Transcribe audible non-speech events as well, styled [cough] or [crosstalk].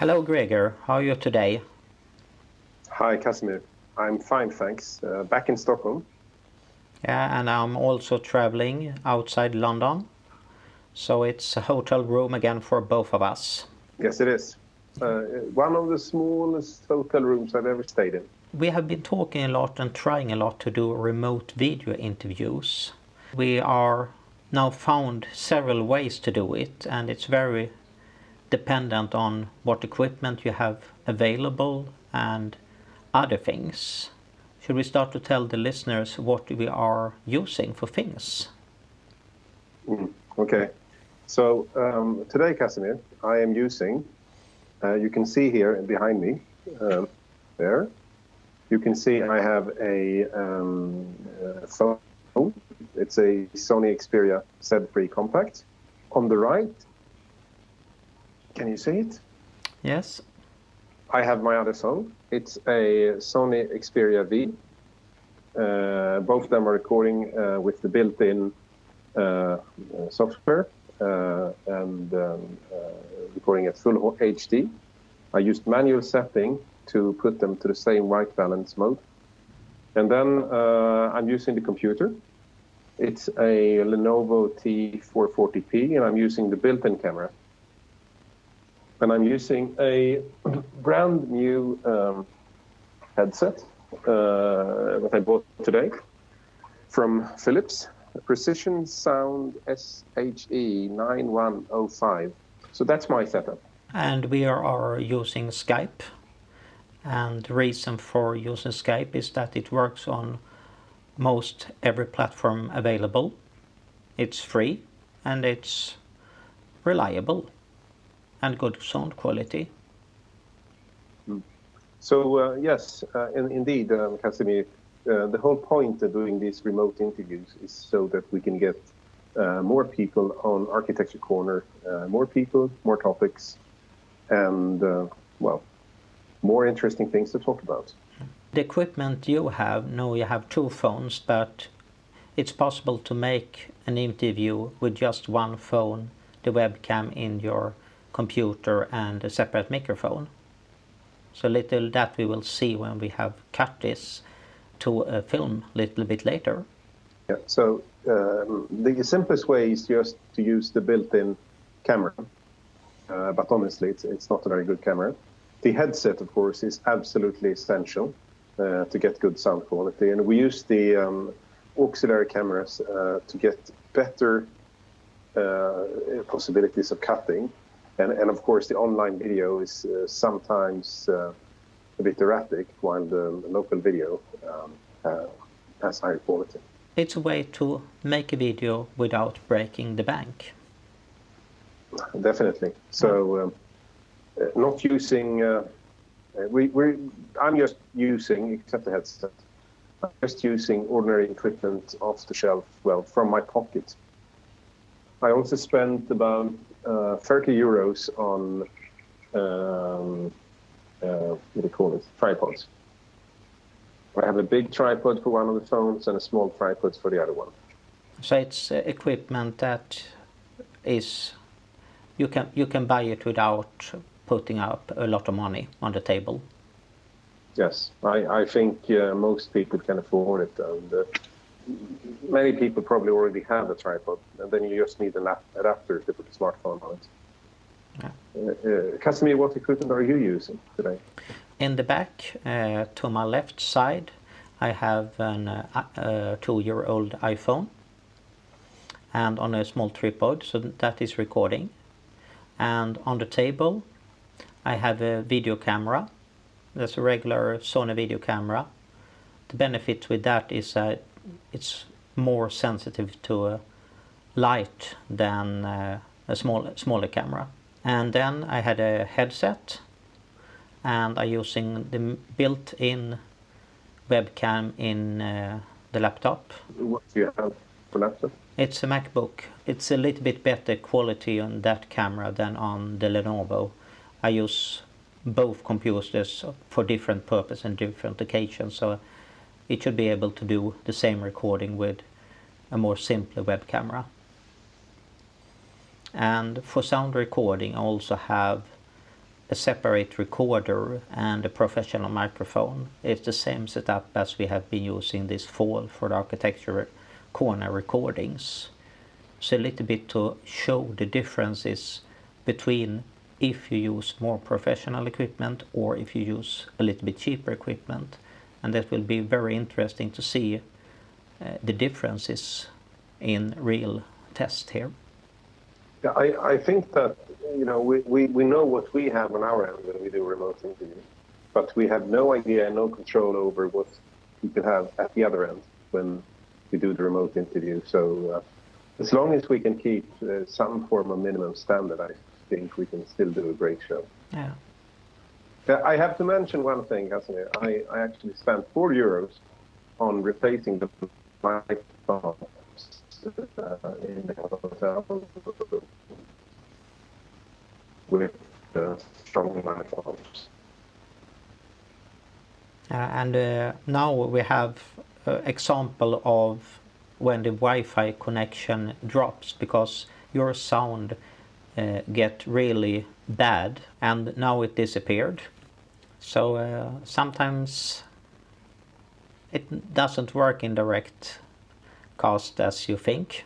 Hello Gregor, how are you today? Hi Casimir, I'm fine thanks. Uh, back in Stockholm. Yeah, and I'm also traveling outside London. So it's a hotel room again for both of us. Yes, it is. Uh, one of the smallest hotel rooms I've ever stayed in. We have been talking a lot and trying a lot to do remote video interviews. We are now found several ways to do it and it's very dependent on what equipment you have available and other things. Should we start to tell the listeners what we are using for things? Mm, okay. So um, today, Casimir, I am using, uh, you can see here behind me, um, there, you can see I have a um, uh, phone. It's a Sony Xperia Z3 Compact. On the right, can you see it? Yes. I have my other phone. It's a Sony Xperia V. Uh, both of them are recording uh, with the built-in uh, software uh, and um, uh, recording at full HD. I used manual setting to put them to the same white balance mode. And then uh, I'm using the computer. It's a Lenovo T440p and I'm using the built-in camera and I'm using a [clears throat] brand new um, headset uh, that I bought today from Philips, Precision Sound SHE 9105. So that's my setup. And we are using Skype. And the reason for using Skype is that it works on most every platform available. It's free and it's reliable and good sound quality. Hmm. So uh, yes, uh, in, indeed, um, Casimir, uh, the whole point of doing these remote interviews is so that we can get uh, more people on Architecture Corner, uh, more people, more topics, and uh, well, more interesting things to talk about. The equipment you have, no, you have two phones, but it's possible to make an interview with just one phone, the webcam in your computer and a separate microphone. So little that we will see when we have cut this to a film a little bit later. Yeah, so um, the simplest way is just to use the built-in camera, uh, but honestly it's, it's not a very good camera. The headset, of course, is absolutely essential uh, to get good sound quality, and we use the um, auxiliary cameras uh, to get better uh, possibilities of cutting and, and of course, the online video is uh, sometimes uh, a bit erratic, while the local video um, uh, has higher quality. It's a way to make a video without breaking the bank. Definitely. So, um, uh, not using. Uh, we, we I'm just using, except the headset, I'm just using ordinary equipment off the shelf, well, from my pocket. I also spent about uh, 30 euros on um, uh, what do you call it? Tripods. I have a big tripod for one of the phones and a small tripod for the other one. So it's uh, equipment that is you can you can buy it without putting up a lot of money on the table. Yes, I, I think uh, most people can afford it, and many people probably already have a tripod, and then you just need an adapter to put a smartphone on it. Yeah. Uh, uh, Casimir, what equipment are you using today? In the back, uh, to my left side, I have a uh, two-year-old iPhone and on a small tripod, so that is recording. And on the table, I have a video camera. That's a regular Sony video camera. The benefit with that is that it's more sensitive to light than uh, a small, smaller camera. And then I had a headset and I'm using the built-in webcam in uh, the laptop. What do you have for laptop? It's a MacBook. It's a little bit better quality on that camera than on the Lenovo. I use both computers for different purpose and different occasions. So it should be able to do the same recording with a more simple web camera. And for sound recording I also have a separate recorder and a professional microphone. It's the same setup as we have been using this fall for the architecture corner recordings. So a little bit to show the differences between if you use more professional equipment or if you use a little bit cheaper equipment. And that will be very interesting to see uh, the differences in real test here. Yeah, I, I think that you know we, we, we know what we have on our end when we do remote interview, but we have no idea and no control over what we could have at the other end when we do the remote interview. So uh, as long as we can keep uh, some form of minimum standard, I think we can still do a great show. Yeah. I have to mention one thing, Casimir. I, I actually spent four euros on replacing the microphones uh, in the hotel with the strong microphones. Uh, and uh, now we have uh, example of when the Wi-Fi connection drops because your sound uh, get really bad and now it disappeared so uh, sometimes it doesn't work in direct cast as you think